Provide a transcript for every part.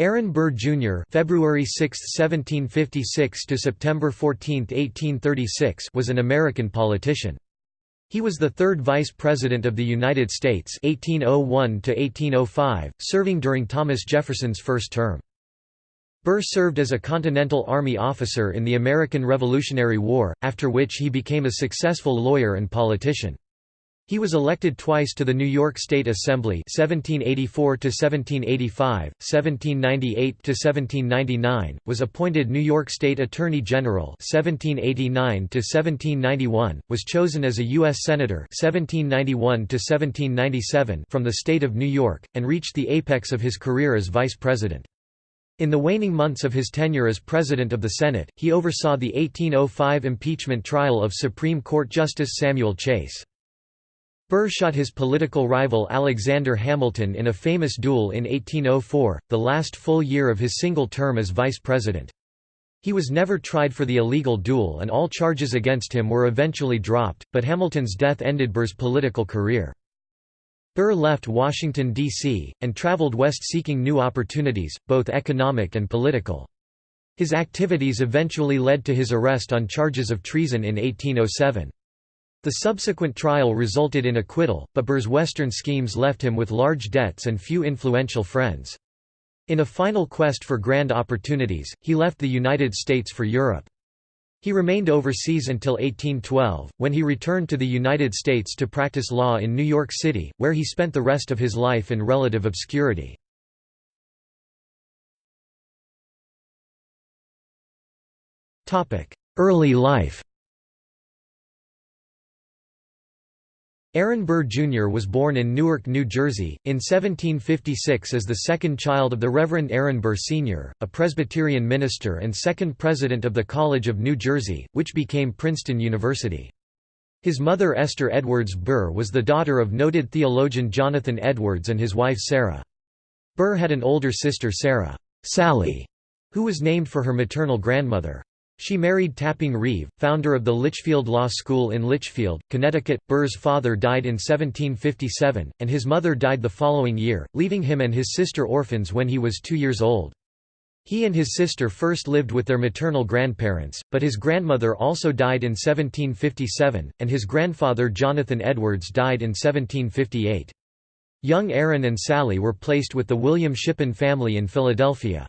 Aaron Burr Jr. (February 6, 1756 to September 14, 1836) was an American politician. He was the third Vice President of the United States 1801 to 1805, serving during Thomas Jefferson's first term. Burr served as a Continental Army officer in the American Revolutionary War, after which he became a successful lawyer and politician. He was elected twice to the New York State Assembly 1784 to 1785, 1798 to 1799, was appointed New York State Attorney General 1789 to 1791, was chosen as a U.S. Senator 1791 to 1797 from the state of New York, and reached the apex of his career as Vice President. In the waning months of his tenure as President of the Senate, he oversaw the 1805 impeachment trial of Supreme Court Justice Samuel Chase. Burr shot his political rival Alexander Hamilton in a famous duel in 1804, the last full year of his single term as vice president. He was never tried for the illegal duel and all charges against him were eventually dropped, but Hamilton's death ended Burr's political career. Burr left Washington, D.C., and traveled west seeking new opportunities, both economic and political. His activities eventually led to his arrest on charges of treason in 1807. The subsequent trial resulted in acquittal, but Burr's Western schemes left him with large debts and few influential friends. In a final quest for grand opportunities, he left the United States for Europe. He remained overseas until 1812, when he returned to the United States to practice law in New York City, where he spent the rest of his life in relative obscurity. Early life Aaron Burr Jr. was born in Newark, New Jersey, in 1756 as the second child of the Reverend Aaron Burr Sr., a Presbyterian minister and second president of the College of New Jersey, which became Princeton University. His mother Esther Edwards Burr was the daughter of noted theologian Jonathan Edwards and his wife Sarah. Burr had an older sister Sarah Sally, who was named for her maternal grandmother. She married Tapping Reeve, founder of the Litchfield Law School in Litchfield, Connecticut. Burr's father died in 1757, and his mother died the following year, leaving him and his sister orphans when he was two years old. He and his sister first lived with their maternal grandparents, but his grandmother also died in 1757, and his grandfather Jonathan Edwards died in 1758. Young Aaron and Sally were placed with the William Shippen family in Philadelphia.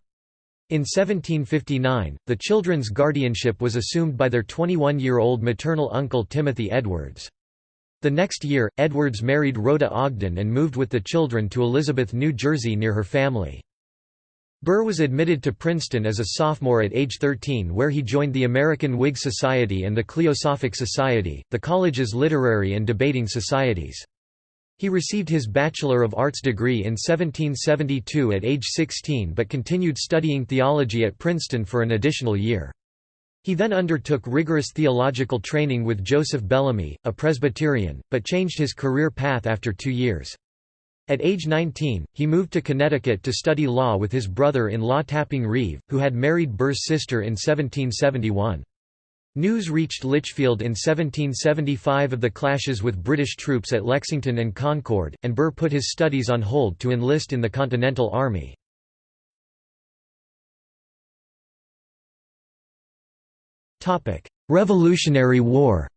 In 1759, the children's guardianship was assumed by their 21-year-old maternal uncle Timothy Edwards. The next year, Edwards married Rhoda Ogden and moved with the children to Elizabeth, New Jersey near her family. Burr was admitted to Princeton as a sophomore at age 13 where he joined the American Whig Society and the Cliosophic Society, the college's literary and debating societies. He received his Bachelor of Arts degree in 1772 at age 16 but continued studying theology at Princeton for an additional year. He then undertook rigorous theological training with Joseph Bellamy, a Presbyterian, but changed his career path after two years. At age 19, he moved to Connecticut to study law with his brother-in-law Tapping Reeve, who had married Burr's sister in 1771. News reached Litchfield in 1775 of the clashes with British troops at Lexington and Concord, and Burr put his studies on hold to enlist in the Continental Army. Revolutionary War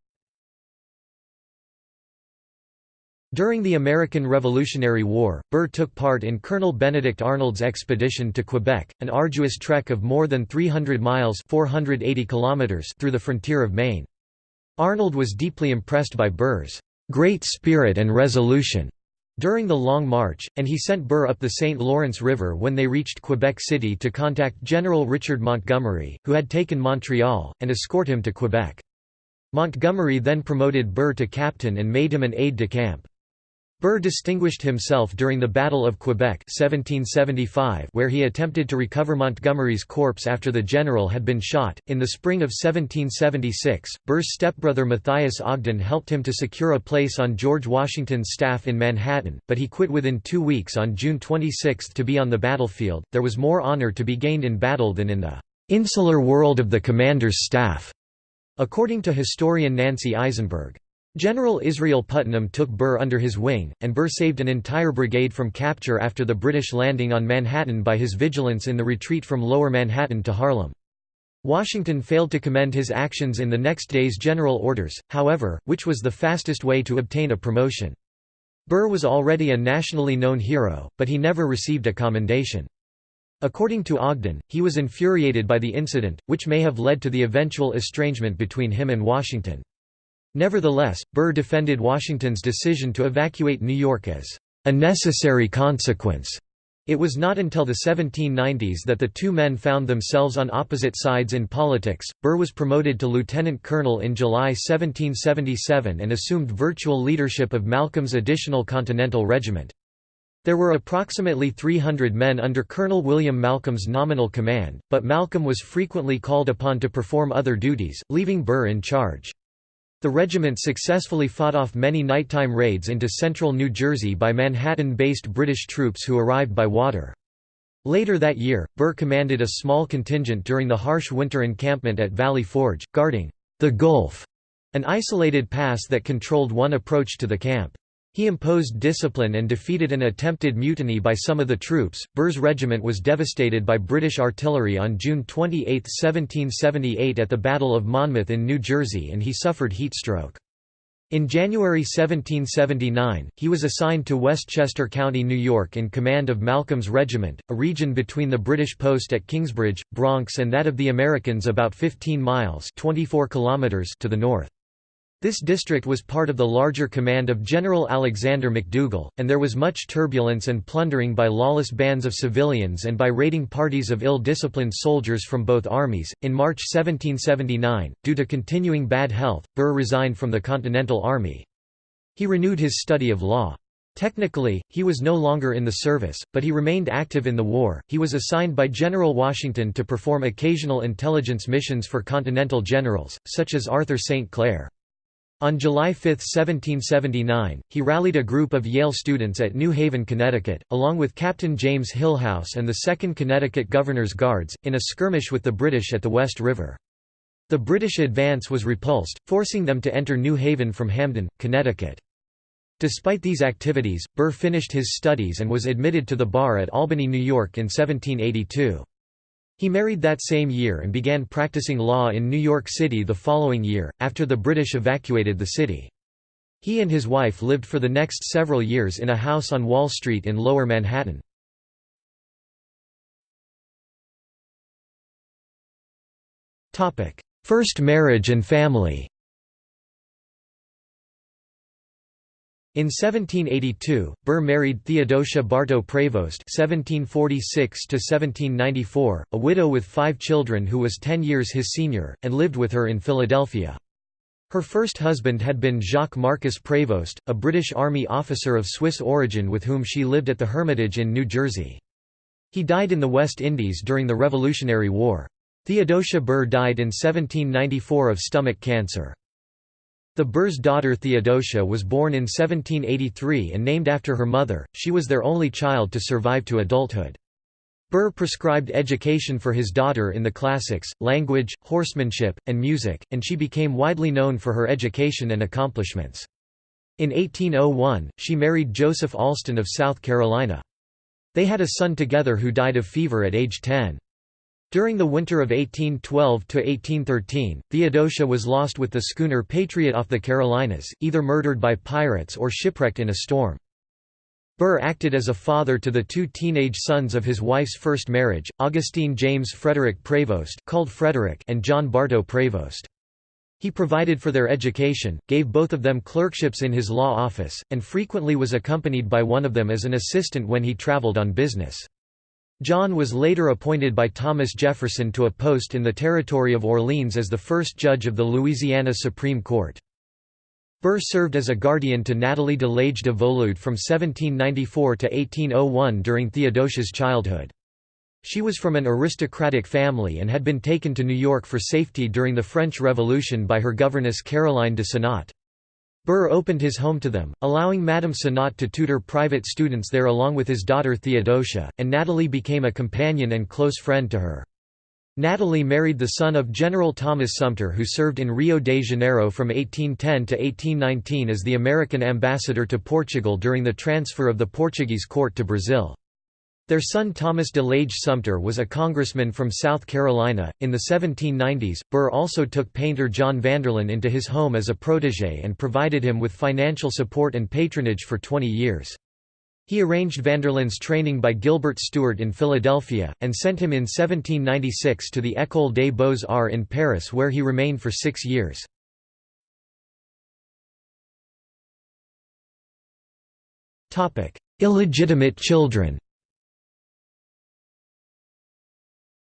During the American Revolutionary War, Burr took part in Colonel Benedict Arnold's expedition to Quebec, an arduous trek of more than 300 miles 480 kilometers through the frontier of Maine. Arnold was deeply impressed by Burr's "...great spirit and resolution." during the Long March, and he sent Burr up the St. Lawrence River when they reached Quebec City to contact General Richard Montgomery, who had taken Montreal, and escort him to Quebec. Montgomery then promoted Burr to captain and made him an aide-de-camp. Burr distinguished himself during the Battle of Quebec 1775 where he attempted to recover Montgomery's corpse after the general had been shot. In the spring of 1776, Burr's stepbrother Matthias Ogden helped him to secure a place on George Washington's staff in Manhattan, but he quit within two weeks on June 26 to be on the battlefield. There was more honor to be gained in battle than in the insular world of the commander's staff, according to historian Nancy Isenberg. General Israel Putnam took Burr under his wing, and Burr saved an entire brigade from capture after the British landing on Manhattan by his vigilance in the retreat from Lower Manhattan to Harlem. Washington failed to commend his actions in the next day's general orders, however, which was the fastest way to obtain a promotion. Burr was already a nationally known hero, but he never received a commendation. According to Ogden, he was infuriated by the incident, which may have led to the eventual estrangement between him and Washington. Nevertheless, Burr defended Washington's decision to evacuate New York as a necessary consequence. It was not until the 1790s that the two men found themselves on opposite sides in politics. Burr was promoted to lieutenant colonel in July 1777 and assumed virtual leadership of Malcolm's additional Continental Regiment. There were approximately 300 men under Colonel William Malcolm's nominal command, but Malcolm was frequently called upon to perform other duties, leaving Burr in charge. The regiment successfully fought off many nighttime raids into central New Jersey by Manhattan-based British troops who arrived by water. Later that year, Burr commanded a small contingent during the harsh winter encampment at Valley Forge, guarding the Gulf, an isolated pass that controlled one approach to the camp. He imposed discipline and defeated an attempted mutiny by some of the troops. Burr's regiment was devastated by British artillery on June 28, 1778 at the Battle of Monmouth in New Jersey and he suffered heatstroke. In January 1779, he was assigned to Westchester County, New York in command of Malcolm's regiment, a region between the British post at Kingsbridge, Bronx and that of the Americans about 15 miles 24 kilometers to the north. This district was part of the larger command of General Alexander McDougall, and there was much turbulence and plundering by lawless bands of civilians and by raiding parties of ill disciplined soldiers from both armies. In March 1779, due to continuing bad health, Burr resigned from the Continental Army. He renewed his study of law. Technically, he was no longer in the service, but he remained active in the war. He was assigned by General Washington to perform occasional intelligence missions for Continental generals, such as Arthur St. Clair. On July 5, 1779, he rallied a group of Yale students at New Haven, Connecticut, along with Captain James Hillhouse and the 2nd Connecticut Governor's Guards, in a skirmish with the British at the West River. The British advance was repulsed, forcing them to enter New Haven from Hamden, Connecticut. Despite these activities, Burr finished his studies and was admitted to the bar at Albany, New York in 1782. He married that same year and began practicing law in New York City the following year, after the British evacuated the city. He and his wife lived for the next several years in a house on Wall Street in Lower Manhattan. First marriage and family In 1782, Burr married Theodosia Bartow Prevost (1746–1794), a widow with five children who was ten years his senior, and lived with her in Philadelphia. Her first husband had been Jacques Marcus Prevost, a British Army officer of Swiss origin with whom she lived at the Hermitage in New Jersey. He died in the West Indies during the Revolutionary War. Theodosia Burr died in 1794 of stomach cancer. The Burrs' daughter Theodosia was born in 1783 and named after her mother, she was their only child to survive to adulthood. Burr prescribed education for his daughter in the classics, language, horsemanship, and music, and she became widely known for her education and accomplishments. In 1801, she married Joseph Alston of South Carolina. They had a son together who died of fever at age 10. During the winter of 1812–1813, Theodosia was lost with the schooner Patriot off the Carolinas, either murdered by pirates or shipwrecked in a storm. Burr acted as a father to the two teenage sons of his wife's first marriage, Augustine James Frederick Prevost called Frederick and John Bartow Prevost. He provided for their education, gave both of them clerkships in his law office, and frequently was accompanied by one of them as an assistant when he traveled on business. John was later appointed by Thomas Jefferson to a post in the territory of Orleans as the first judge of the Louisiana Supreme Court. Burr served as a guardian to Natalie de Lage de Volude from 1794 to 1801 during Theodosia's childhood. She was from an aristocratic family and had been taken to New York for safety during the French Revolution by her governess Caroline de Senat. Burr opened his home to them, allowing Madame Senat to tutor private students there along with his daughter Theodosia, and Natalie became a companion and close friend to her. Natalie married the son of General Thomas Sumter who served in Rio de Janeiro from 1810 to 1819 as the American ambassador to Portugal during the transfer of the Portuguese court to Brazil. Their son Thomas DeLage Sumter was a congressman from South Carolina. In the 1790s, Burr also took painter John Vanderlyn into his home as a protégé and provided him with financial support and patronage for 20 years. He arranged Vanderlyn's training by Gilbert Stuart in Philadelphia, and sent him in 1796 to the École des Beaux-Arts in Paris where he remained for six years. Illegitimate children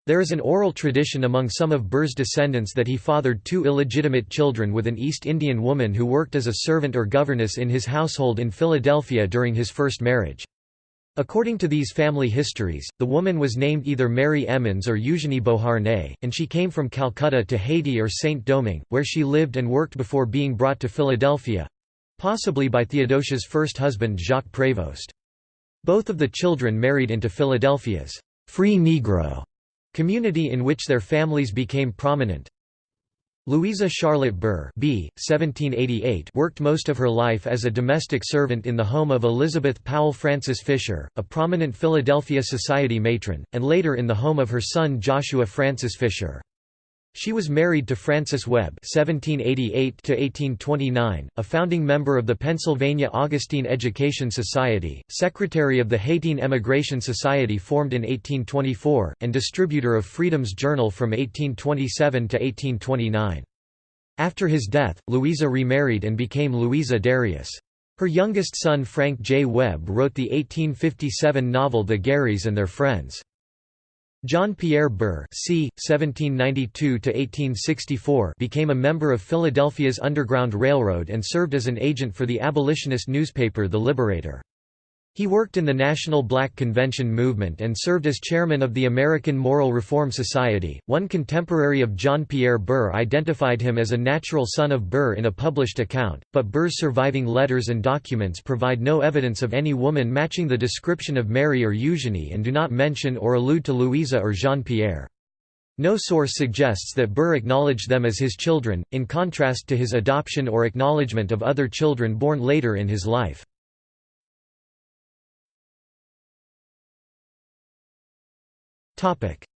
There is an oral tradition among some of Burr's descendants that he fathered two illegitimate children with an East Indian woman who worked as a servant or governess in his household in Philadelphia during his first marriage. According to these family histories, the woman was named either Mary Emmons or Eugenie Beauharnais, and she came from Calcutta to Haiti or Saint-Domingue, where she lived and worked before being brought to Philadelphia—possibly by Theodosia's first husband Jacques Prévost. Both of the children married into Philadelphia's free Negro Community in which their families became prominent Louisa Charlotte Burr B. 1788 worked most of her life as a domestic servant in the home of Elizabeth Powell Francis Fisher, a prominent Philadelphia society matron, and later in the home of her son Joshua Francis Fisher. She was married to Francis Webb (1788–1829), a founding member of the Pennsylvania Augustine Education Society, secretary of the Haitian Emigration Society formed in 1824, and distributor of Freedom's Journal from 1827 to 1829. After his death, Louisa remarried and became Louisa Darius. Her youngest son Frank J. Webb wrote the 1857 novel The Garies and Their Friends. John Pierre Burr c. 1792 became a member of Philadelphia's Underground Railroad and served as an agent for the abolitionist newspaper The Liberator. He worked in the National Black Convention movement and served as chairman of the American Moral Reform Society. One contemporary of John Pierre Burr identified him as a natural son of Burr in a published account, but Burr's surviving letters and documents provide no evidence of any woman matching the description of Mary or Eugenie and do not mention or allude to Louisa or Jean Pierre. No source suggests that Burr acknowledged them as his children, in contrast to his adoption or acknowledgement of other children born later in his life.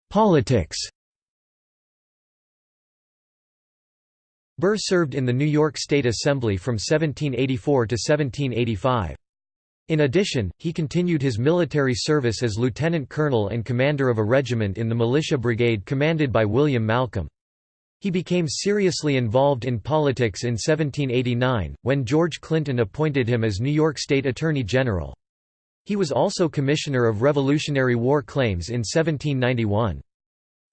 Politics Burr served in the New York State Assembly from 1784 to 1785. In addition, he continued his military service as lieutenant colonel and commander of a regiment in the militia brigade commanded by William Malcolm. He became seriously involved in politics in 1789, when George Clinton appointed him as New York State Attorney General. He was also Commissioner of Revolutionary War Claims in 1791.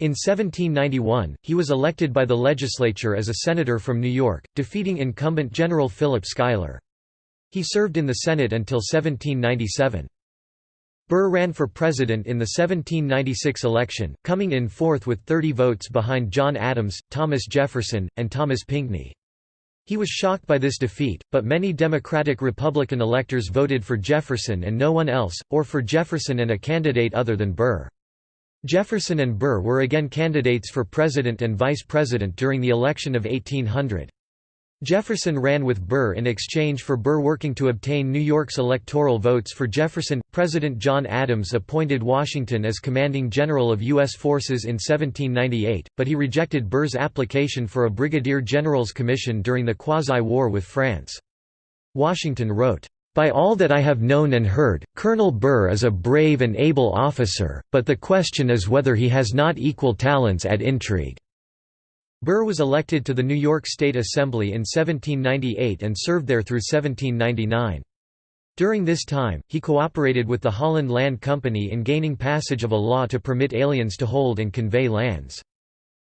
In 1791, he was elected by the legislature as a senator from New York, defeating incumbent General Philip Schuyler. He served in the Senate until 1797. Burr ran for president in the 1796 election, coming in fourth with 30 votes behind John Adams, Thomas Jefferson, and Thomas Pinckney. He was shocked by this defeat, but many Democratic-Republican electors voted for Jefferson and no one else, or for Jefferson and a candidate other than Burr. Jefferson and Burr were again candidates for president and vice president during the election of 1800. Jefferson ran with Burr in exchange for Burr working to obtain New York's electoral votes for Jefferson. President John Adams appointed Washington as commanding general of U.S. forces in 1798, but he rejected Burr's application for a brigadier general's commission during the quasi-war with France. Washington wrote, by all that I have known and heard, Colonel Burr is a brave and able officer, but the question is whether he has not equal talents at intrigue. Burr was elected to the New York State Assembly in 1798 and served there through 1799. During this time, he cooperated with the Holland Land Company in gaining passage of a law to permit aliens to hold and convey lands.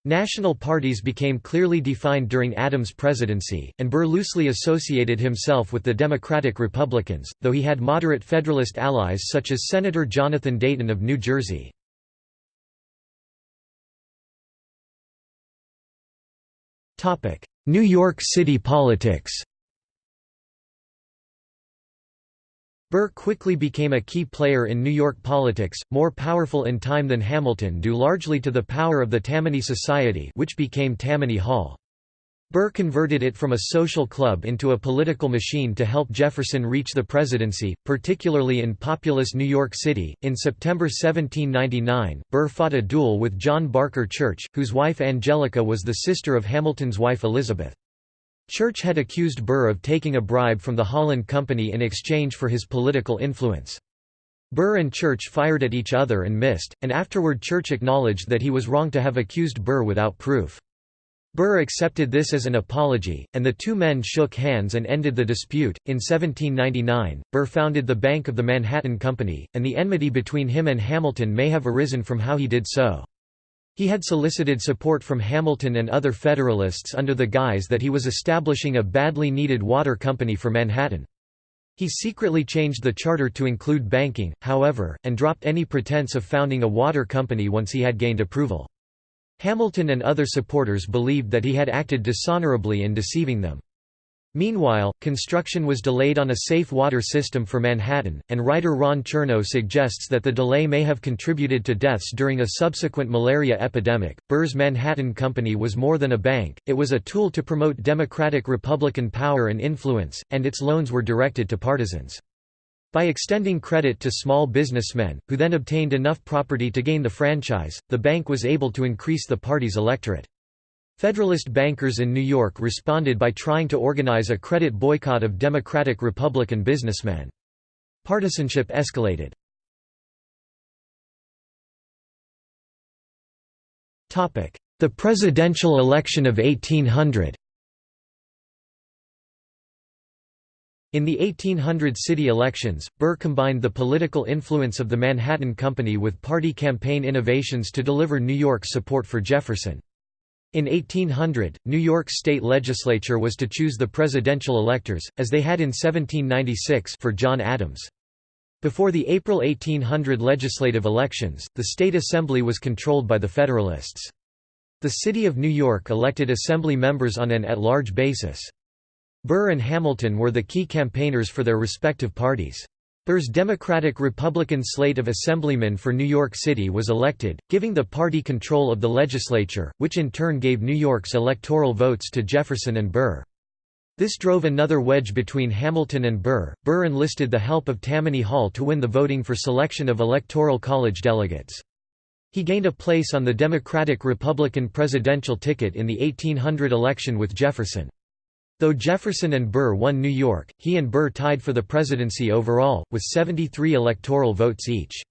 National parties became clearly defined during Adams' presidency, and Burr loosely associated himself with the Democratic Republicans, though he had moderate Federalist allies such as Senator Jonathan Dayton of New Jersey. New York City politics Burr quickly became a key player in New York politics, more powerful in time than Hamilton due largely to the power of the Tammany Society which became Tammany Hall. Burr converted it from a social club into a political machine to help Jefferson reach the presidency, particularly in populous New York City. In September 1799, Burr fought a duel with John Barker Church, whose wife Angelica was the sister of Hamilton's wife Elizabeth. Church had accused Burr of taking a bribe from the Holland Company in exchange for his political influence. Burr and Church fired at each other and missed, and afterward Church acknowledged that he was wrong to have accused Burr without proof. Burr accepted this as an apology, and the two men shook hands and ended the dispute. In 1799, Burr founded the Bank of the Manhattan Company, and the enmity between him and Hamilton may have arisen from how he did so. He had solicited support from Hamilton and other Federalists under the guise that he was establishing a badly needed water company for Manhattan. He secretly changed the charter to include banking, however, and dropped any pretense of founding a water company once he had gained approval. Hamilton and other supporters believed that he had acted dishonorably in deceiving them. Meanwhile, construction was delayed on a safe water system for Manhattan, and writer Ron Chernow suggests that the delay may have contributed to deaths during a subsequent malaria epidemic. Burr's Manhattan Company was more than a bank, it was a tool to promote Democratic Republican power and influence, and its loans were directed to partisans. By extending credit to small businessmen, who then obtained enough property to gain the franchise, the bank was able to increase the party's electorate. Federalist bankers in New York responded by trying to organize a credit boycott of Democratic-Republican businessmen. Partisanship escalated. The presidential election of 1800 In the 1800 city elections, Burr combined the political influence of the Manhattan Company with party campaign innovations to deliver New York's support for Jefferson. In 1800, New York's state legislature was to choose the presidential electors, as they had in 1796 for John Adams. Before the April 1800 legislative elections, the state assembly was controlled by the Federalists. The city of New York elected assembly members on an at-large basis. Burr and Hamilton were the key campaigners for their respective parties. Burr's Democratic-Republican slate of assemblymen for New York City was elected, giving the party control of the legislature, which in turn gave New York's electoral votes to Jefferson and Burr. This drove another wedge between Hamilton and Burr. Burr enlisted the help of Tammany Hall to win the voting for selection of Electoral College delegates. He gained a place on the Democratic-Republican presidential ticket in the 1800 election with Jefferson. Though Jefferson and Burr won New York, he and Burr tied for the presidency overall, with 73 electoral votes each.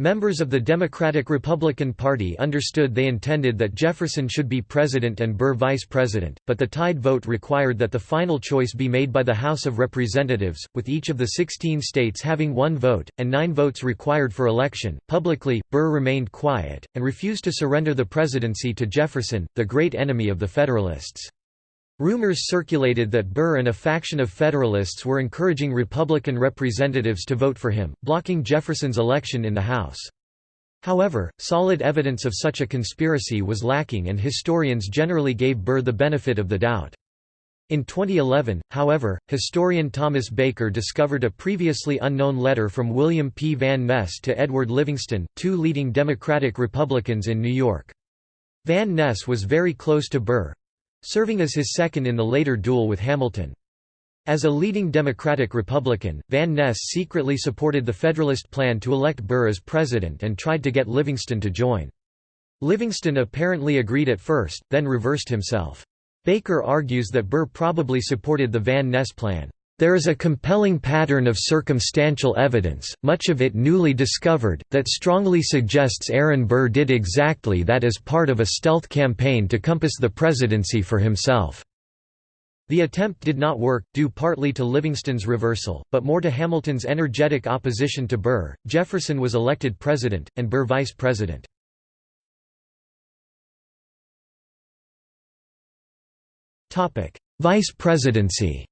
Members of the Democratic-Republican Party understood they intended that Jefferson should be president and Burr vice president, but the tied vote required that the final choice be made by the House of Representatives, with each of the 16 states having one vote, and nine votes required for election. Publicly, Burr remained quiet, and refused to surrender the presidency to Jefferson, the great enemy of the Federalists. Rumors circulated that Burr and a faction of Federalists were encouraging Republican representatives to vote for him, blocking Jefferson's election in the House. However, solid evidence of such a conspiracy was lacking and historians generally gave Burr the benefit of the doubt. In 2011, however, historian Thomas Baker discovered a previously unknown letter from William P. Van Ness to Edward Livingston, two leading Democratic Republicans in New York. Van Ness was very close to Burr, serving as his second in the later duel with Hamilton. As a leading Democratic Republican, Van Ness secretly supported the Federalist plan to elect Burr as president and tried to get Livingston to join. Livingston apparently agreed at first, then reversed himself. Baker argues that Burr probably supported the Van Ness plan. There is a compelling pattern of circumstantial evidence, much of it newly discovered, that strongly suggests Aaron Burr did exactly that as part of a stealth campaign to compass the presidency for himself. The attempt did not work, due partly to Livingston's reversal, but more to Hamilton's energetic opposition to Burr. Jefferson was elected president, and Burr vice president. Vice presidency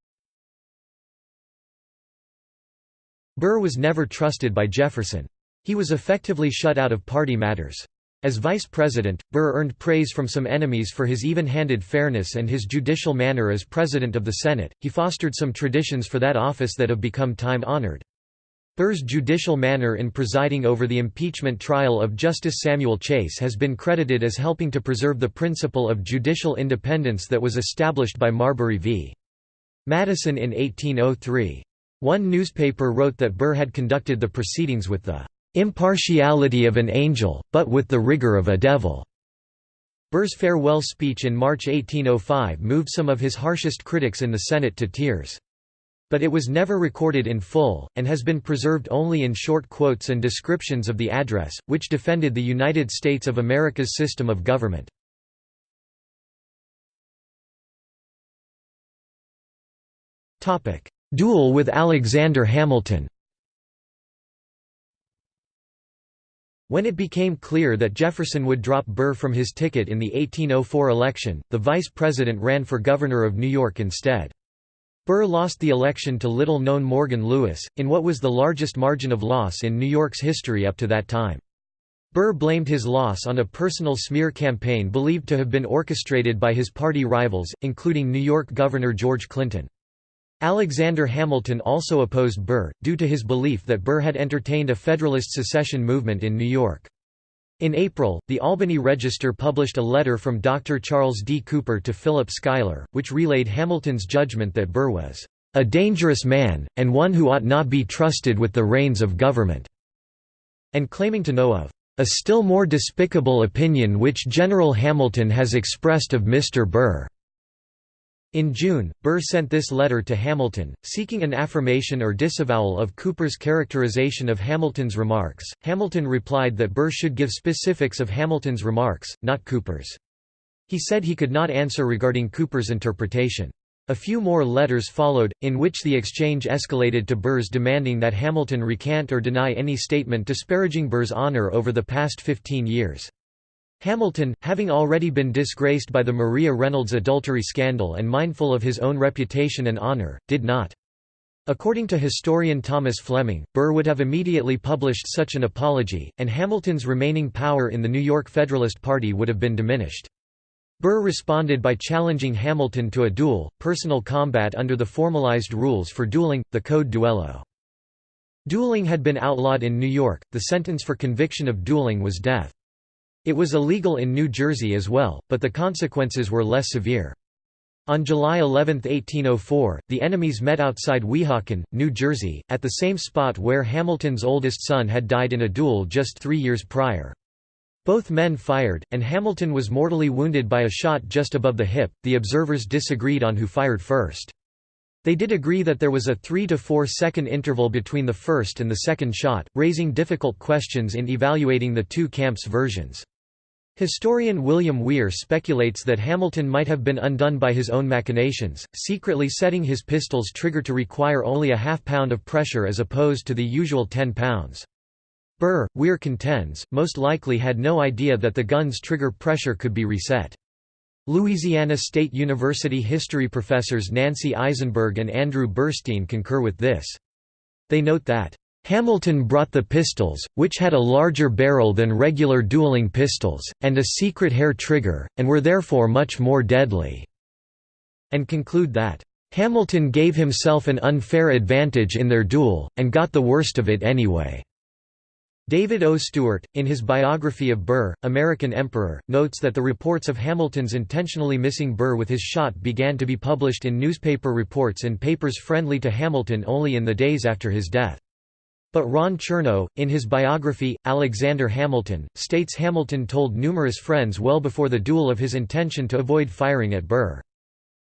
Burr was never trusted by Jefferson. He was effectively shut out of party matters. As vice president, Burr earned praise from some enemies for his even-handed fairness and his judicial manner as president of the Senate. He fostered some traditions for that office that have become time-honored. Burr's judicial manner in presiding over the impeachment trial of Justice Samuel Chase has been credited as helping to preserve the principle of judicial independence that was established by Marbury v. Madison in 1803. One newspaper wrote that Burr had conducted the proceedings with the "...impartiality of an angel, but with the rigor of a devil." Burr's farewell speech in March 1805 moved some of his harshest critics in the Senate to tears. But it was never recorded in full, and has been preserved only in short quotes and descriptions of the address, which defended the United States of America's system of government. Duel with Alexander Hamilton When it became clear that Jefferson would drop Burr from his ticket in the 1804 election, the vice president ran for governor of New York instead. Burr lost the election to little-known Morgan Lewis, in what was the largest margin of loss in New York's history up to that time. Burr blamed his loss on a personal smear campaign believed to have been orchestrated by his party rivals, including New York Governor George Clinton. Alexander Hamilton also opposed Burr, due to his belief that Burr had entertained a Federalist secession movement in New York. In April, the Albany Register published a letter from Dr. Charles D. Cooper to Philip Schuyler, which relayed Hamilton's judgment that Burr was a dangerous man, and one who ought not be trusted with the reins of government, and claiming to know of a still more despicable opinion which General Hamilton has expressed of Mr. Burr. In June, Burr sent this letter to Hamilton, seeking an affirmation or disavowal of Cooper's characterization of Hamilton's remarks. Hamilton replied that Burr should give specifics of Hamilton's remarks, not Cooper's. He said he could not answer regarding Cooper's interpretation. A few more letters followed, in which the exchange escalated to Burr's demanding that Hamilton recant or deny any statement disparaging Burr's honor over the past 15 years. Hamilton, having already been disgraced by the Maria Reynolds adultery scandal and mindful of his own reputation and honor, did not. According to historian Thomas Fleming, Burr would have immediately published such an apology, and Hamilton's remaining power in the New York Federalist Party would have been diminished. Burr responded by challenging Hamilton to a duel, personal combat under the formalized rules for dueling, the Code Duello. Dueling had been outlawed in New York, the sentence for conviction of dueling was death. It was illegal in New Jersey as well, but the consequences were less severe. On July 11, 1804, the enemies met outside Weehawken, New Jersey, at the same spot where Hamilton's oldest son had died in a duel just three years prior. Both men fired, and Hamilton was mortally wounded by a shot just above the hip. The observers disagreed on who fired first. They did agree that there was a 3 to 4 second interval between the first and the second shot, raising difficult questions in evaluating the two camps' versions. Historian William Weir speculates that Hamilton might have been undone by his own machinations, secretly setting his pistol's trigger to require only a half pound of pressure as opposed to the usual 10 pounds. Burr, Weir contends, most likely had no idea that the gun's trigger pressure could be reset. Louisiana State University history professors Nancy Isenberg and Andrew Burstein concur with this. They note that Hamilton brought the pistols, which had a larger barrel than regular dueling pistols, and a secret hair trigger, and were therefore much more deadly", and conclude that, "...Hamilton gave himself an unfair advantage in their duel, and got the worst of it anyway." David O. Stewart, in his biography of Burr, American Emperor, notes that the reports of Hamilton's intentionally missing Burr with his shot began to be published in newspaper reports and papers friendly to Hamilton only in the days after his death. But Ron Chernow, in his biography, Alexander Hamilton, states Hamilton told numerous friends well before the duel of his intention to avoid firing at Burr.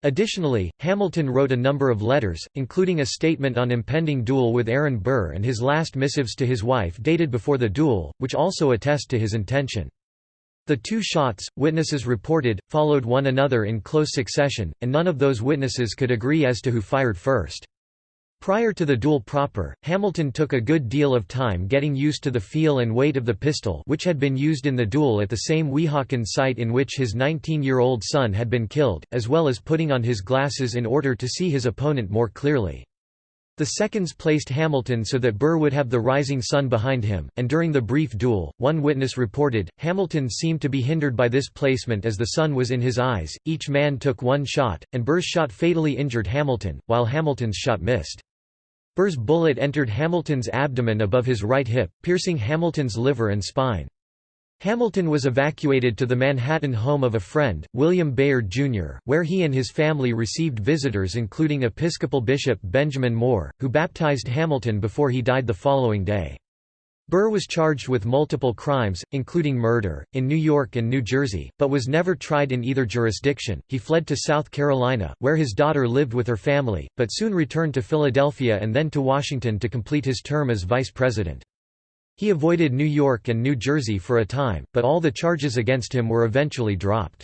Additionally, Hamilton wrote a number of letters, including a statement on impending duel with Aaron Burr and his last missives to his wife dated before the duel, which also attest to his intention. The two shots, witnesses reported, followed one another in close succession, and none of those witnesses could agree as to who fired first. Prior to the duel proper, Hamilton took a good deal of time getting used to the feel and weight of the pistol which had been used in the duel at the same Weehawken site in which his 19-year-old son had been killed, as well as putting on his glasses in order to see his opponent more clearly. The seconds placed Hamilton so that Burr would have the rising sun behind him, and during the brief duel, one witness reported, Hamilton seemed to be hindered by this placement as the sun was in his eyes. Each man took one shot, and Burr's shot fatally injured Hamilton, while Hamilton's shot missed. Burr's bullet entered Hamilton's abdomen above his right hip, piercing Hamilton's liver and spine. Hamilton was evacuated to the Manhattan home of a friend, William Bayard, Jr., where he and his family received visitors including Episcopal Bishop Benjamin Moore, who baptized Hamilton before he died the following day. Burr was charged with multiple crimes, including murder, in New York and New Jersey, but was never tried in either jurisdiction. He fled to South Carolina, where his daughter lived with her family, but soon returned to Philadelphia and then to Washington to complete his term as vice president. He avoided New York and New Jersey for a time, but all the charges against him were eventually dropped.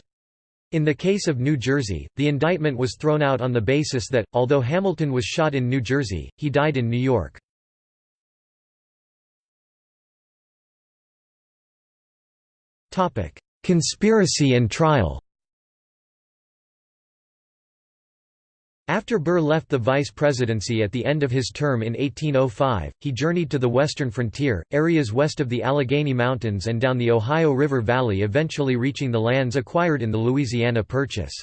In the case of New Jersey, the indictment was thrown out on the basis that, although Hamilton was shot in New Jersey, he died in New York. Conspiracy and trial After Burr left the vice presidency at the end of his term in 1805, he journeyed to the western frontier, areas west of the Allegheny Mountains and down the Ohio River Valley eventually reaching the lands acquired in the Louisiana Purchase.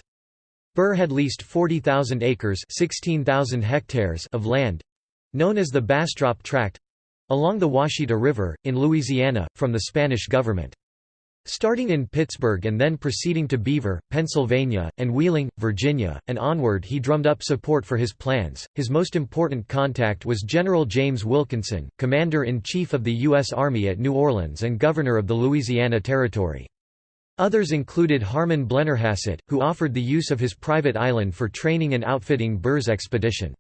Burr had leased 40,000 acres 16,000 hectares of land—known as the Bastrop Tract—along the Ouachita River, in Louisiana, from the Spanish government. Starting in Pittsburgh and then proceeding to Beaver, Pennsylvania, and Wheeling, Virginia, and onward he drummed up support for his plans. His most important contact was General James Wilkinson, Commander-in-Chief of the U.S. Army at New Orleans and Governor of the Louisiana Territory. Others included Harmon Blennerhassett, who offered the use of his private island for training and outfitting Burr's expedition.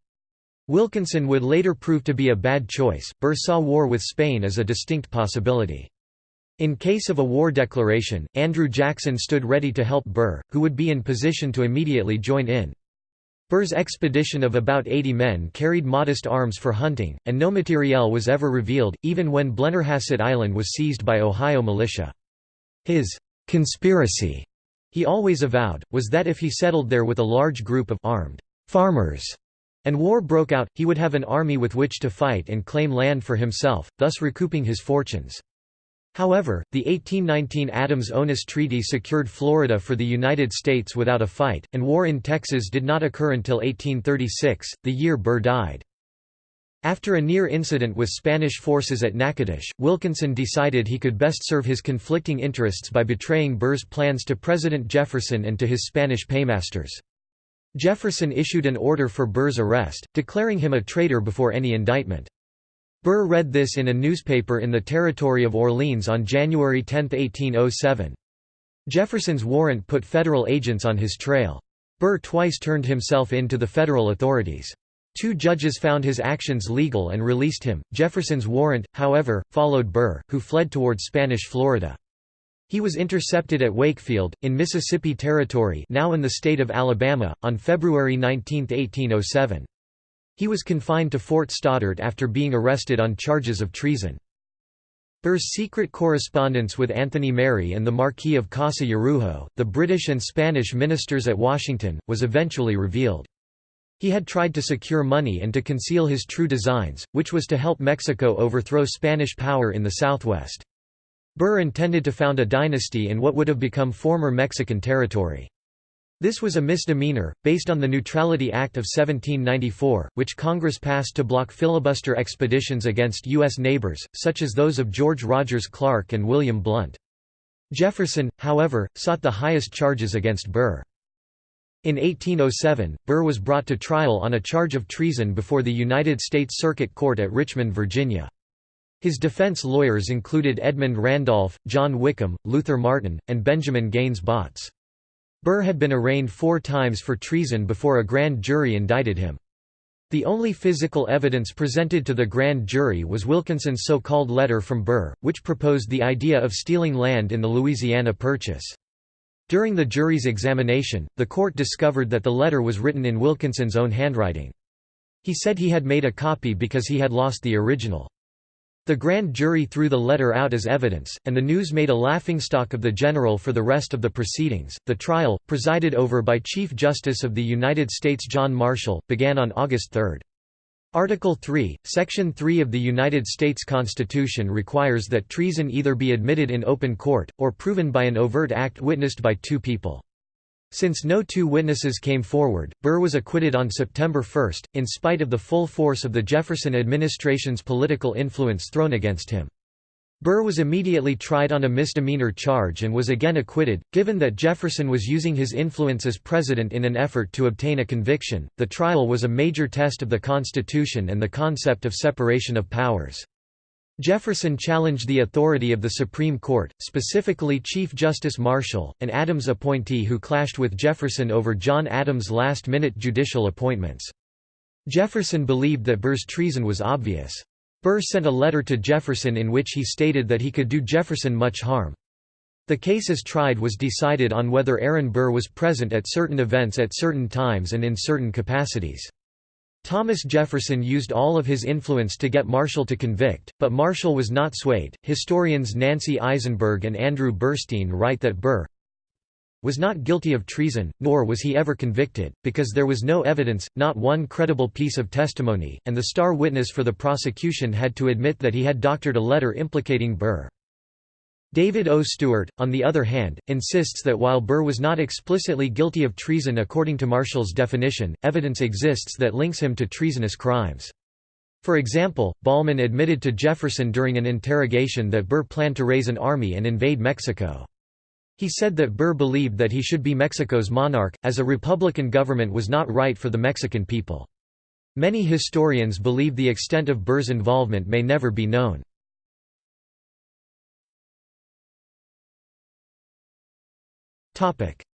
Wilkinson would later prove to be a bad choice. Burr saw war with Spain as a distinct possibility. In case of a war declaration, Andrew Jackson stood ready to help Burr, who would be in position to immediately join in. Burr's expedition of about 80 men carried modest arms for hunting, and no materiel was ever revealed, even when Blennerhassett Island was seized by Ohio militia. His conspiracy, he always avowed, was that if he settled there with a large group of armed farmers and war broke out, he would have an army with which to fight and claim land for himself, thus recouping his fortunes. However, the 1819 Adams-Onis Treaty secured Florida for the United States without a fight, and war in Texas did not occur until 1836, the year Burr died. After a near incident with Spanish forces at Natchitoches, Wilkinson decided he could best serve his conflicting interests by betraying Burr's plans to President Jefferson and to his Spanish paymasters. Jefferson issued an order for Burr's arrest, declaring him a traitor before any indictment. Burr read this in a newspaper in the territory of Orleans on January 10, 1807. Jefferson's warrant put federal agents on his trail. Burr twice turned himself in to the federal authorities. Two judges found his actions legal and released him. Jefferson's warrant, however, followed Burr, who fled toward Spanish Florida. He was intercepted at Wakefield, in Mississippi Territory now in the state of Alabama, on February 19, 1807. He was confined to Fort Stoddert after being arrested on charges of treason. Burr's secret correspondence with Anthony Merry and the Marquis of Casa Yrujo, the British and Spanish ministers at Washington, was eventually revealed. He had tried to secure money and to conceal his true designs, which was to help Mexico overthrow Spanish power in the southwest. Burr intended to found a dynasty in what would have become former Mexican territory. This was a misdemeanor, based on the Neutrality Act of 1794, which Congress passed to block filibuster expeditions against U.S. neighbors, such as those of George Rogers Clark and William Blount. Jefferson, however, sought the highest charges against Burr. In 1807, Burr was brought to trial on a charge of treason before the United States Circuit Court at Richmond, Virginia. His defense lawyers included Edmund Randolph, John Wickham, Luther Martin, and Benjamin Gaines Botts. Burr had been arraigned four times for treason before a grand jury indicted him. The only physical evidence presented to the grand jury was Wilkinson's so-called letter from Burr, which proposed the idea of stealing land in the Louisiana Purchase. During the jury's examination, the court discovered that the letter was written in Wilkinson's own handwriting. He said he had made a copy because he had lost the original. The grand jury threw the letter out as evidence, and the news made a laughingstock of the general for the rest of the proceedings. The trial, presided over by Chief Justice of the United States John Marshall, began on August 3. Article 3, Section 3 of the United States Constitution requires that treason either be admitted in open court, or proven by an overt act witnessed by two people. Since no two witnesses came forward, Burr was acquitted on September 1, in spite of the full force of the Jefferson administration's political influence thrown against him. Burr was immediately tried on a misdemeanor charge and was again acquitted. Given that Jefferson was using his influence as president in an effort to obtain a conviction, the trial was a major test of the Constitution and the concept of separation of powers. Jefferson challenged the authority of the Supreme Court, specifically Chief Justice Marshall, an Adams appointee who clashed with Jefferson over John Adams' last-minute judicial appointments. Jefferson believed that Burr's treason was obvious. Burr sent a letter to Jefferson in which he stated that he could do Jefferson much harm. The case as tried was decided on whether Aaron Burr was present at certain events at certain times and in certain capacities. Thomas Jefferson used all of his influence to get Marshall to convict, but Marshall was not swayed. Historians Nancy Isenberg and Andrew Burstein write that Burr was not guilty of treason, nor was he ever convicted, because there was no evidence, not one credible piece of testimony, and the star witness for the prosecution had to admit that he had doctored a letter implicating Burr. David O. Stewart, on the other hand, insists that while Burr was not explicitly guilty of treason according to Marshall's definition, evidence exists that links him to treasonous crimes. For example, Bollman admitted to Jefferson during an interrogation that Burr planned to raise an army and invade Mexico. He said that Burr believed that he should be Mexico's monarch, as a republican government was not right for the Mexican people. Many historians believe the extent of Burr's involvement may never be known.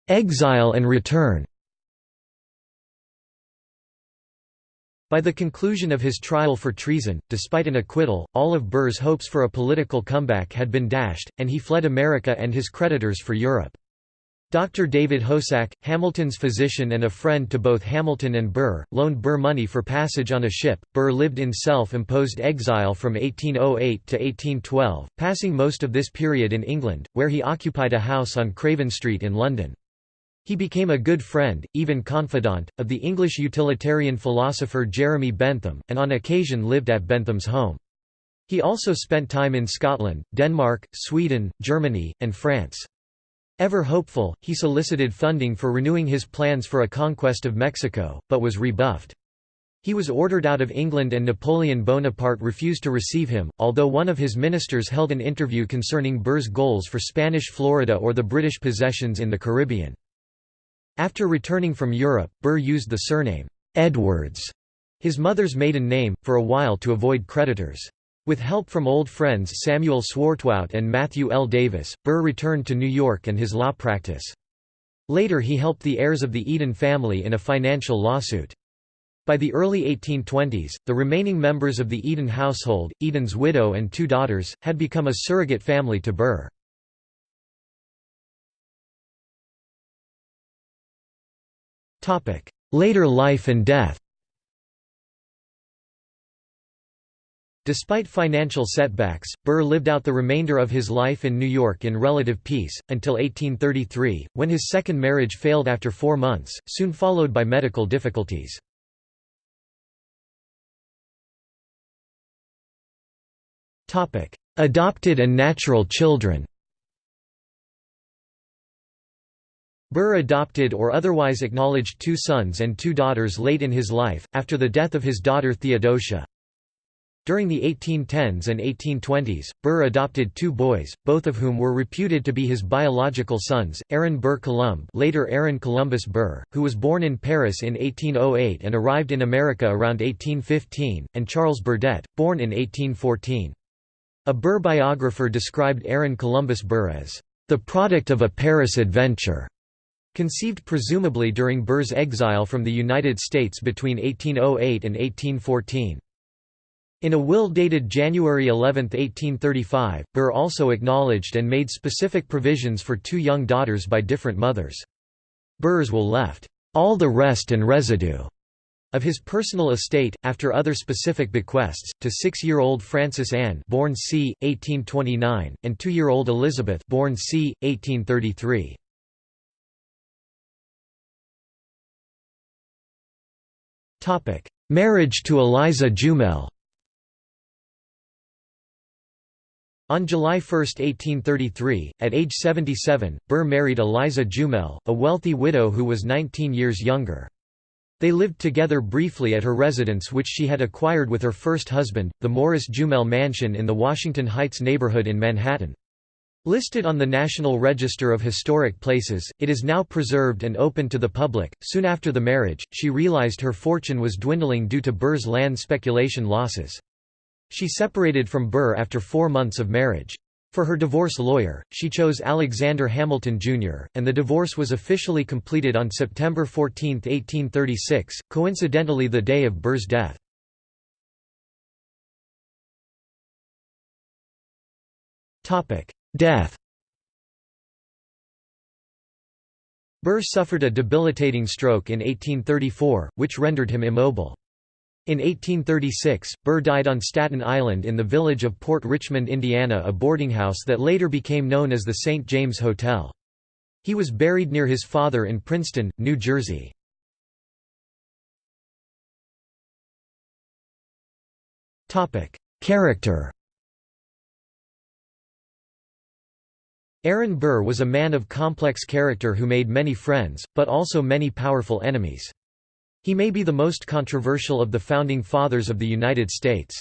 Exile and return By the conclusion of his trial for treason, despite an acquittal, all of Burr's hopes for a political comeback had been dashed, and he fled America and his creditors for Europe. Dr. David Hosack, Hamilton's physician and a friend to both Hamilton and Burr, loaned Burr money for passage on a ship. Burr lived in self-imposed exile from 1808 to 1812, passing most of this period in England, where he occupied a house on Craven Street in London. He became a good friend, even confidant, of the English utilitarian philosopher Jeremy Bentham, and on occasion lived at Bentham's home. He also spent time in Scotland, Denmark, Sweden, Germany, and France. Ever hopeful, he solicited funding for renewing his plans for a conquest of Mexico, but was rebuffed. He was ordered out of England and Napoleon Bonaparte refused to receive him, although one of his ministers held an interview concerning Burr's goals for Spanish Florida or the British possessions in the Caribbean. After returning from Europe, Burr used the surname, Edwards, his mother's maiden name, for a while to avoid creditors. With help from old friends Samuel Swartwout and Matthew L. Davis, Burr returned to New York and his law practice. Later he helped the heirs of the Eden family in a financial lawsuit. By the early 1820s, the remaining members of the Eden household, Eden's widow and two daughters, had become a surrogate family to Burr. Later life and death Despite financial setbacks, Burr lived out the remainder of his life in New York in relative peace, until 1833, when his second marriage failed after four months, soon followed by medical difficulties. Adopted and natural children Burr adopted or otherwise acknowledged two sons and two daughters late in his life, after the death of his daughter Theodosia. During the 1810s and 1820s, Burr adopted two boys, both of whom were reputed to be his biological sons, Aaron Burr Columb later Aaron Columbus Burr, who was born in Paris in 1808 and arrived in America around 1815, and Charles Burdett, born in 1814. A Burr biographer described Aaron Columbus Burr as, "...the product of a Paris adventure." Conceived presumably during Burr's exile from the United States between 1808 and 1814. In a will dated January 11, 1835, Burr also acknowledged and made specific provisions for two young daughters by different mothers. Burr's will left, "...all the rest and residue." of his personal estate, after other specific bequests, to six-year-old Frances Anne born c. 1829, and two-year-old Elizabeth born c. 1833. Marriage to Eliza Jumel On July 1, 1833, at age 77, Burr married Eliza Jumel, a wealthy widow who was 19 years younger. They lived together briefly at her residence which she had acquired with her first husband, the Morris Jumel Mansion in the Washington Heights neighborhood in Manhattan. Listed on the National Register of Historic Places, it is now preserved and open to the public. Soon after the marriage, she realized her fortune was dwindling due to Burr's land speculation losses. She separated from Burr after four months of marriage. For her divorce lawyer, she chose Alexander Hamilton, Jr., and the divorce was officially completed on September 14, 1836, coincidentally the day of Burr's death. Death Burr suffered a debilitating stroke in 1834, which rendered him immobile. In 1836, Burr died on Staten Island in the village of Port Richmond, Indiana a boarding house that later became known as the St. James Hotel. He was buried near his father in Princeton, New Jersey. Character Aaron Burr was a man of complex character who made many friends, but also many powerful enemies. He may be the most controversial of the Founding Fathers of the United States.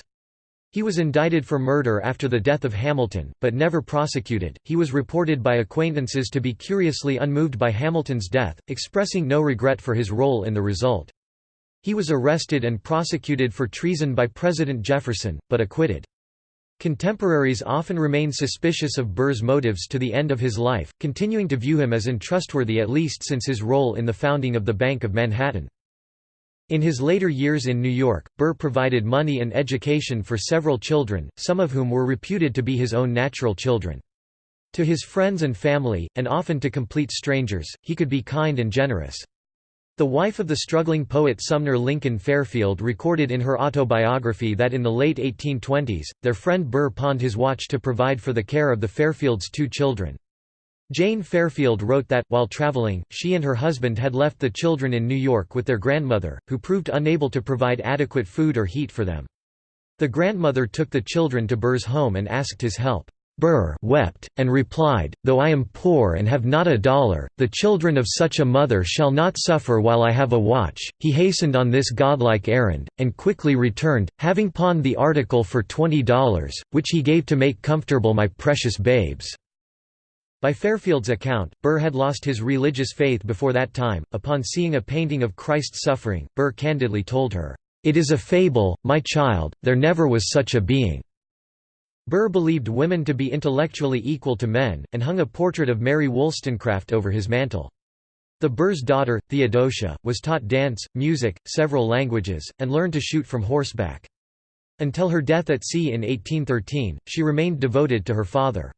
He was indicted for murder after the death of Hamilton, but never prosecuted. He was reported by acquaintances to be curiously unmoved by Hamilton's death, expressing no regret for his role in the result. He was arrested and prosecuted for treason by President Jefferson, but acquitted. Contemporaries often remain suspicious of Burr's motives to the end of his life, continuing to view him as untrustworthy at least since his role in the founding of the Bank of Manhattan. In his later years in New York, Burr provided money and education for several children, some of whom were reputed to be his own natural children. To his friends and family, and often to complete strangers, he could be kind and generous. The wife of the struggling poet Sumner Lincoln Fairfield recorded in her autobiography that in the late 1820s, their friend Burr pawned his watch to provide for the care of the Fairfields' two children. Jane Fairfield wrote that, while traveling, she and her husband had left the children in New York with their grandmother, who proved unable to provide adequate food or heat for them. The grandmother took the children to Burr's home and asked his help. Burr wept, and replied, Though I am poor and have not a dollar, the children of such a mother shall not suffer while I have a watch. He hastened on this godlike errand, and quickly returned, having pawned the article for twenty dollars, which he gave to make comfortable my precious babes. By Fairfield's account, Burr had lost his religious faith before that time. Upon seeing a painting of Christ's suffering, Burr candidly told her, It is a fable, my child, there never was such a being. Burr believed women to be intellectually equal to men, and hung a portrait of Mary Wollstonecraft over his mantle. The Burr's daughter, Theodosia, was taught dance, music, several languages, and learned to shoot from horseback. Until her death at sea in 1813, she remained devoted to her father.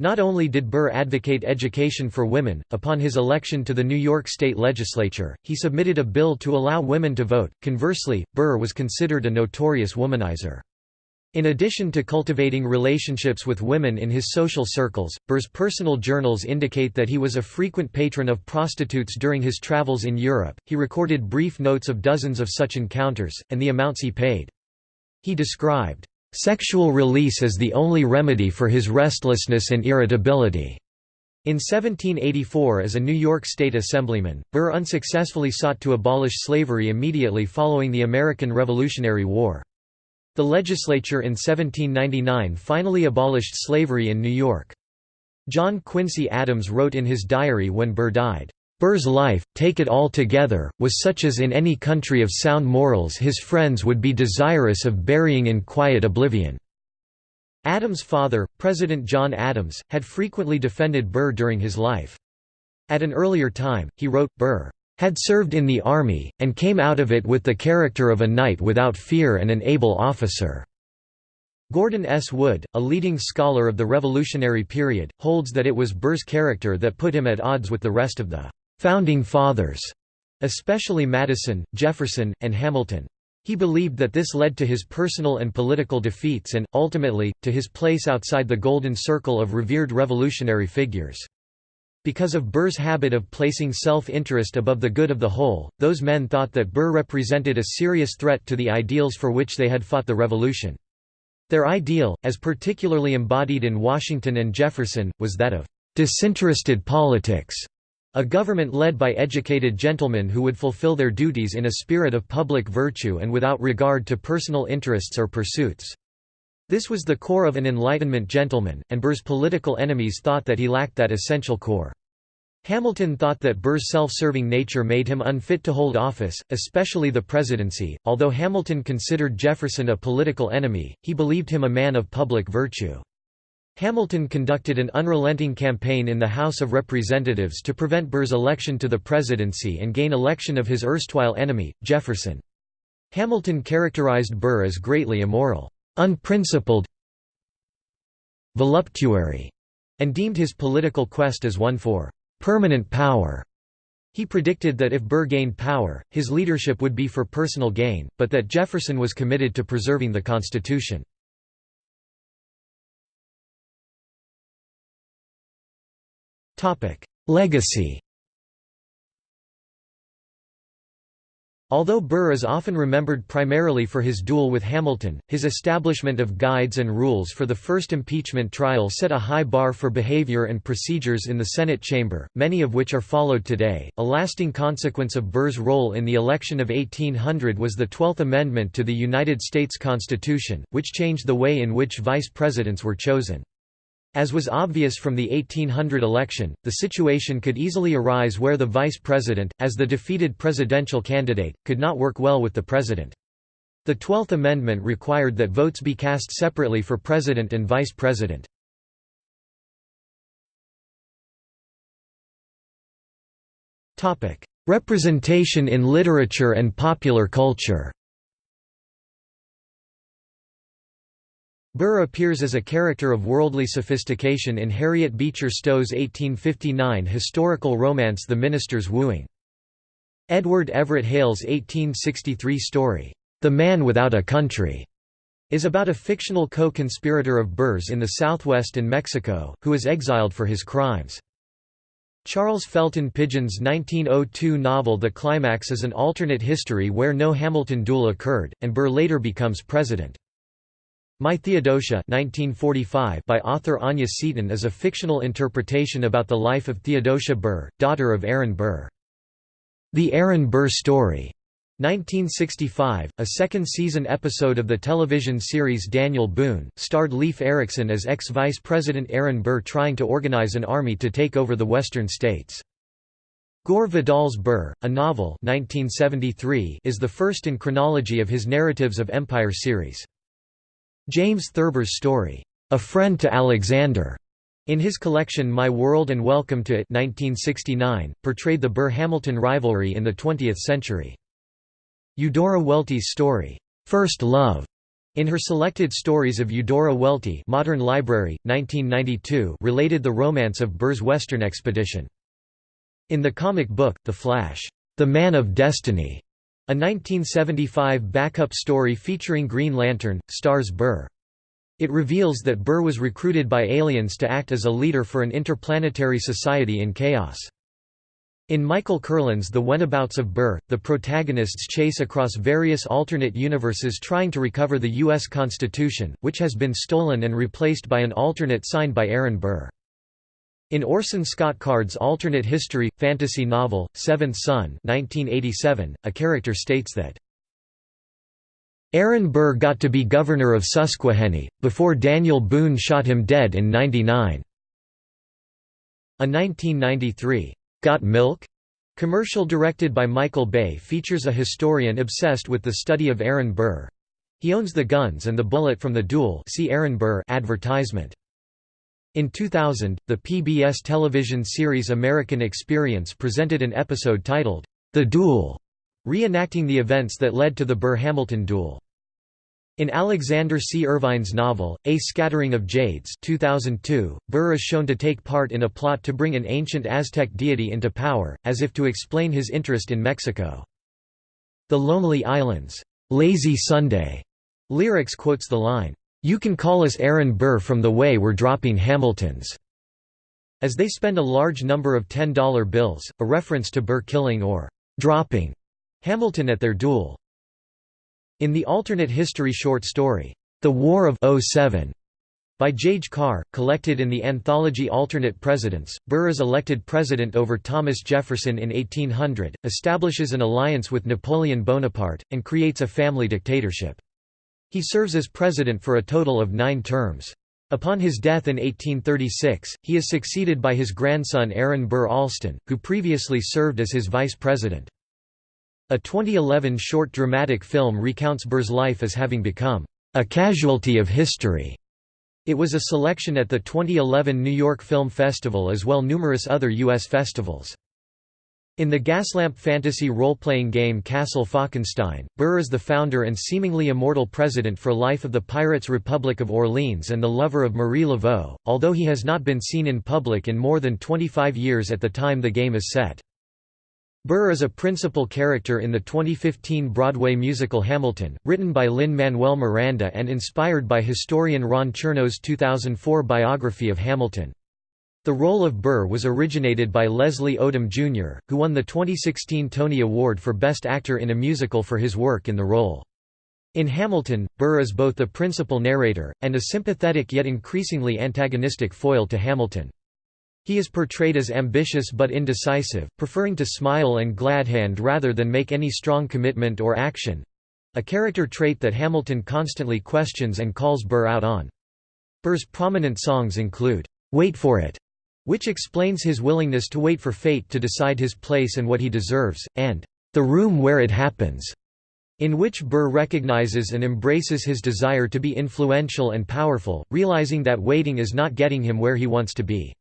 Not only did Burr advocate education for women, upon his election to the New York State Legislature, he submitted a bill to allow women to vote. Conversely, Burr was considered a notorious womanizer. In addition to cultivating relationships with women in his social circles, Burr's personal journals indicate that he was a frequent patron of prostitutes during his travels in Europe. He recorded brief notes of dozens of such encounters, and the amounts he paid. He described, Sexual release is the only remedy for his restlessness and irritability. In 1784 as a New York State Assemblyman, Burr unsuccessfully sought to abolish slavery immediately following the American Revolutionary War. The legislature in 1799 finally abolished slavery in New York. John Quincy Adams wrote in his diary when Burr died, Burr's life, take it all together, was such as in any country of sound morals his friends would be desirous of burying in quiet oblivion." Adams' father, President John Adams, had frequently defended Burr during his life. At an earlier time, he wrote, Burr had served in the army, and came out of it with the character of a knight without fear and an able officer." Gordon S. Wood, a leading scholar of the Revolutionary period, holds that it was Burr's character that put him at odds with the rest of the «founding fathers», especially Madison, Jefferson, and Hamilton. He believed that this led to his personal and political defeats and, ultimately, to his place outside the golden circle of revered revolutionary figures. Because of Burr's habit of placing self-interest above the good of the whole, those men thought that Burr represented a serious threat to the ideals for which they had fought the revolution. Their ideal, as particularly embodied in Washington and Jefferson, was that of disinterested politics, a government led by educated gentlemen who would fulfill their duties in a spirit of public virtue and without regard to personal interests or pursuits. This was the core of an Enlightenment gentleman, and Burr's political enemies thought that he lacked that essential core. Hamilton thought that Burr's self-serving nature made him unfit to hold office, especially the presidency. Although Hamilton considered Jefferson a political enemy, he believed him a man of public virtue. Hamilton conducted an unrelenting campaign in the House of Representatives to prevent Burr's election to the presidency and gain election of his erstwhile enemy, Jefferson. Hamilton characterized Burr as greatly immoral, unprincipled, voluptuary, and deemed his political quest as one for permanent power. He predicted that if Burr gained power, his leadership would be for personal gain, but that Jefferson was committed to preserving the Constitution. Legacy Although Burr is often remembered primarily for his duel with Hamilton, his establishment of guides and rules for the first impeachment trial set a high bar for behavior and procedures in the Senate chamber, many of which are followed today. A lasting consequence of Burr's role in the election of 1800 was the Twelfth Amendment to the United States Constitution, which changed the way in which vice presidents were chosen. As was obvious from the 1800 election, the situation could easily arise where the vice president, as the defeated presidential candidate, could not work well with the president. The Twelfth Amendment required that votes be cast separately for president and vice president. Representation in literature and popular culture Burr appears as a character of worldly sophistication in Harriet Beecher Stowe's 1859 historical romance The Minister's Wooing. Edward Everett Hale's 1863 story, The Man Without a Country, is about a fictional co-conspirator of Burr's in the Southwest and Mexico, who is exiled for his crimes. Charles Felton Pidgin's 1902 novel The Climax is an alternate history where no Hamilton duel occurred, and Burr later becomes president. My Theodosia 1945 by author Anya Seton is a fictional interpretation about the life of Theodosia Burr, daughter of Aaron Burr. The Aaron Burr Story 1965, a second-season episode of the television series Daniel Boone, starred Leif Erickson as ex-Vice President Aaron Burr trying to organize an army to take over the western states. Gore Vidal's Burr, a novel 1973, is the first in chronology of his Narratives of Empire series. James Thurber's story, A Friend to Alexander, in his collection My World and Welcome to It 1969, portrayed the Burr-Hamilton rivalry in the 20th century. Eudora Welty's story, First Love, in her Selected Stories of Eudora Welty Modern Library, 1992 related the romance of Burr's Western expedition. In the comic book, The Flash, The Man of Destiny, a 1975 backup story featuring Green Lantern, stars Burr. It reveals that Burr was recruited by aliens to act as a leader for an interplanetary society in chaos. In Michael Kurland's The Whenabouts of Burr, the protagonists chase across various alternate universes trying to recover the U.S. Constitution, which has been stolen and replaced by an alternate signed by Aaron Burr. In Orson Scott Card's alternate history, fantasy novel, Seventh Son 1987, a character states that, Aaron Burr got to be governor of Susquehanna, before Daniel Boone shot him dead in 99. A 1993, "'Got Milk?' commercial directed by Michael Bay features a historian obsessed with the study of Aaron Burr. He owns the guns and the bullet from the duel see Aaron Burr advertisement. In 2000, the PBS television series American Experience presented an episode titled, The Duel, reenacting the events that led to the Burr-Hamilton duel. In Alexander C. Irvine's novel, A Scattering of Jades 2002, Burr is shown to take part in a plot to bring an ancient Aztec deity into power, as if to explain his interest in Mexico. The Lonely Island's, "'Lazy Sunday' lyrics quotes the line, you can call us Aaron Burr from the way we're dropping Hamiltons." As they spend a large number of $10 bills, a reference to Burr killing or dropping Hamilton at their duel. In the alternate history short story, The War of 07 by Jayge Carr, collected in the anthology Alternate Presidents, Burr is elected president over Thomas Jefferson in 1800, establishes an alliance with Napoleon Bonaparte, and creates a family dictatorship. He serves as president for a total of nine terms. Upon his death in 1836, he is succeeded by his grandson Aaron Burr Alston, who previously served as his vice president. A 2011 short dramatic film recounts Burr's life as having become a casualty of history. It was a selection at the 2011 New York Film Festival as well numerous other U.S. festivals. In the Gaslamp fantasy role-playing game Castle Falkenstein, Burr is the founder and seemingly immortal president for life of the Pirates Republic of Orleans and the lover of Marie Laveau, although he has not been seen in public in more than 25 years at the time the game is set. Burr is a principal character in the 2015 Broadway musical Hamilton, written by Lin-Manuel Miranda and inspired by historian Ron Chernow's 2004 biography of Hamilton. The role of Burr was originated by Leslie Odom Jr., who won the 2016 Tony Award for Best Actor in a Musical for his work in the role. In Hamilton, Burr is both the principal narrator, and a sympathetic yet increasingly antagonistic foil to Hamilton. He is portrayed as ambitious but indecisive, preferring to smile and gladhand rather than make any strong commitment or action—a character trait that Hamilton constantly questions and calls Burr out on. Burr's prominent songs include, "'Wait for It' which explains his willingness to wait for fate to decide his place and what he deserves, and "'The Room Where It Happens' in which Burr recognizes and embraces his desire to be influential and powerful, realizing that waiting is not getting him where he wants to be.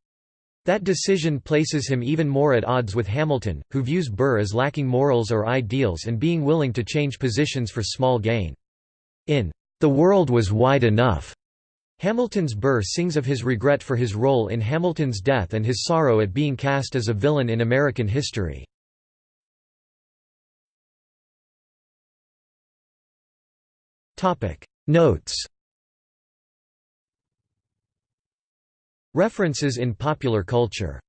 That decision places him even more at odds with Hamilton, who views Burr as lacking morals or ideals and being willing to change positions for small gain. In The World Was Wide Enough, Hamilton's Burr sings of his regret for his role in Hamilton's death and his sorrow at being cast as a villain in American history. Notes References in popular culture